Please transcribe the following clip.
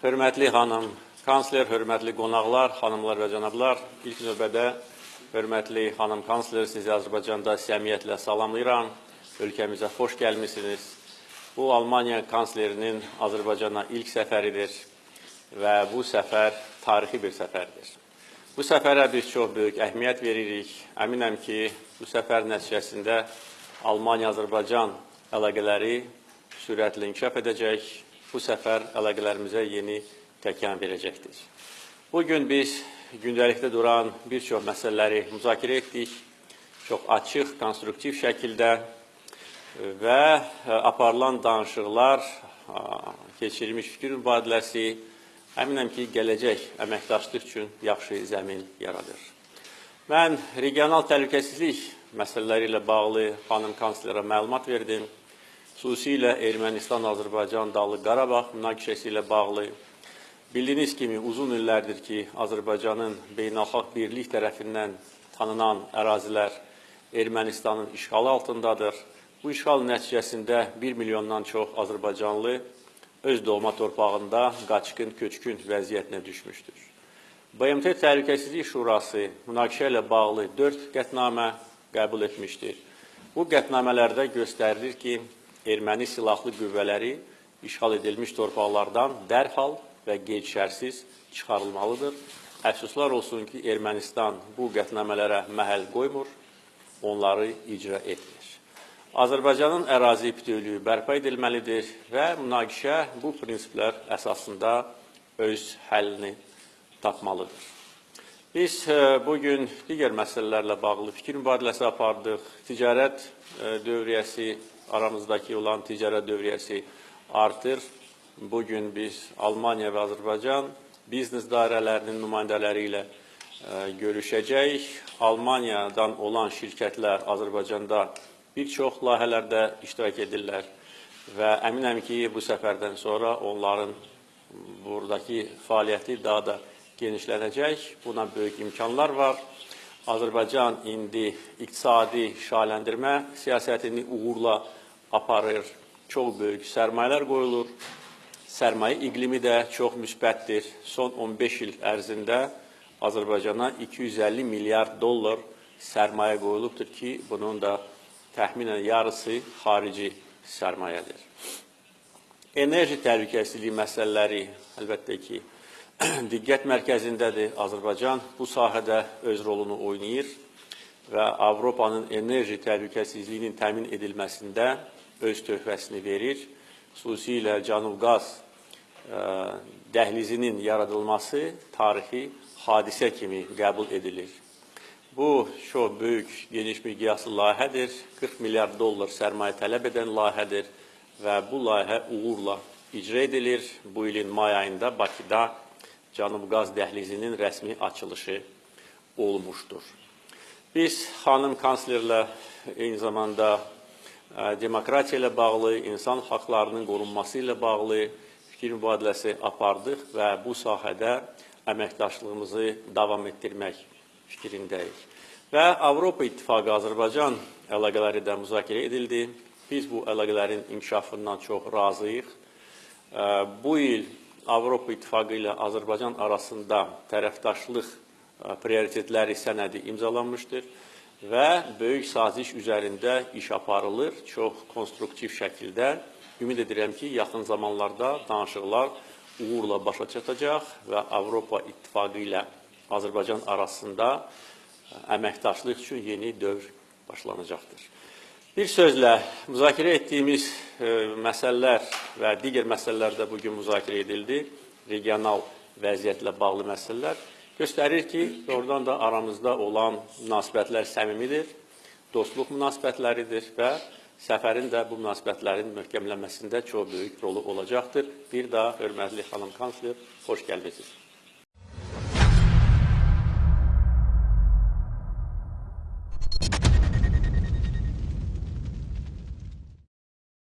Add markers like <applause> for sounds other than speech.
Hörmətli xanım kansler, hörmətli qonaqlar, xanımlar və cənablar, ilk növbədə hörmətli xanım kansler sizi Azərbaycanda səmiyyətlə salamlayıram. Ölkəmizə xoş gəlmisiniz. Bu Almaniya kanslerinin Azərbaycana ilk səfəridir və bu səfər tarixi bir səfərdir. Bu səfərə biz çox böyük əhmiyyət veririk. Əminəm ki, bu səfər nəticəsində Almaniya-Azərbaycan əlaqələri sürətlə inkişaf edəcək. Bu səfər əlaqələrimizə yeni təkan verəcəkdir. Bugün biz gündəlikdə duran bir çox məsələləri müzakirə etdik. Çox açıq, konstruktiv şəkildə və aparılan danışıqlar, keçirilmiş fikir mübadiləsi əminəm ki, gələcək əməkdaşlıq üçün yaxşı zəmin yaradır. Mən regional təhlükəsizlik məsələləri ilə bağlı xanım kanslerə məlumat verdim. Xüsusilə Ermənistan-Azərbaycan Dağlıq Qarabağ münaqişəsi ilə bağlı Bildiyiniz kimi uzun illərdir ki, Azərbaycanın beynəlxalq birlik tərəfindən tanınan ərazilər Ermənistanın işğalı altındadır. Bu işğal nəticəsində 1 milyondan çox Azərbaycanlı öz doğma torpağında qaçqın, köçkün vəziyyətinə düşmüşdür. BMT Təhlükəsizlik Şurası münaqişə ilə bağlı 4 qətnamə qəbul etmişdir. Bu qətnamələrdə göstərilir ki, erməni silahlı qüvvələri işğal edilmiş torpaqlardan dərhal və qeyd-şərsiz çıxarılmalıdır. Əfsuslar olsun ki, Ermənistan bu qətnamələrə məhəl qoymur, onları icra etmir. Azərbaycanın ərazi bütövlüyü bərpa edilməlidir və münaqişə bu prinsiplər əsasında öz həllini tapmalıdır. Biz bugün digər məsələlərlə bağlı fikir mübadiləsi apardıq. Ticarət dövriyyəsi, aramızdakı olan ticarət dövriyyəsi artır. Bugün biz Almaniya və Azərbaycan biznes dairələrinin nümayəndələri ilə görüşəcək. Almaniyadan olan şirkətlər Azərbaycanda bir çox layihələrdə iştirak edirlər və əminəm ki, bu səfərdən sonra onların buradakı fəaliyyəti daha da genişlənəcək. Buna böyük imkanlar var. Azərbaycan indi iqtisadi şahləndirmə siyasətini uğurla aparır. Çox böyük sərmayələr qoyulur. Sərmayə iqlimi də çox müsbətdir. Son 15 il ərzində Azərbaycana 250 milyard dollar sərmayə qoyulubdur ki, bunun da təxminən yarısı xarici sərmayədir. Enerji təhlükəsizliyi məsələləri əlbəttə ki, <clears throat> diqqət mərkəzindədir. Azərbaycan bu sahədə öz rolunu oynayır və Avropanın enerji təhlükəsizliyinin təmin edilməsində öz töhfəsini verir. Xüsusilə Cənub qaz dəhlizinin yaradılması tarixi hadisə kimi qəbul edilir. Bu çox böyük, geniş miqyaslı layihədir. 40 milyard dollar sərmayə tələb edən layihədir və bu layihə uğurla icra edilir. Bu ilin may ayında Bakıda Cənub qaz dəhlizinin rəsmi açılışı olmuşdur. Biz xanım kanslerlə eyni zamanda demokratiya ilə bağlı, insan haqlarının qorunması ilə bağlı fikir mübadiləsi apardıq və bu sahədə əməkdaşlığımızı davam etdirmək fikrindəyik. Və Avropa İttifaqı Azərbaycan əlaqələri də müzakirə edildi. Biz bu əlaqələrin inkişafından çox razıyıq. Bu il Avropa İttifaqı ilə Azərbaycan arasında tərəfdaşlıq prioritetləri sənədi imzalanmışdır və böyük saziş üzərində iş aparılır, çox konstruktiv şəkildə. Ümid edirəm ki, yaxın zamanlarda danışıqlar uğurla başa çatacaq və Avropa İttifaqı ilə Azərbaycan arasında əməkdaşlıq üçün yeni dövr başlanacaqdır. Bir sözlə, müzakirə etdiyimiz e, məsələlər və digər məsələlər də bugün müzakirə edildi. Regional vəziyyətlə bağlı məsələlər göstərir ki, oradan da aramızda olan münasibətlər səmimidir, dostluq münasibətləridir və səfərin də bu münasibətlərin möhkəmlənməsində çox böyük rolu olacaqdır. Bir daha hörmətli xanım kansler, xoş gəlmisiniz.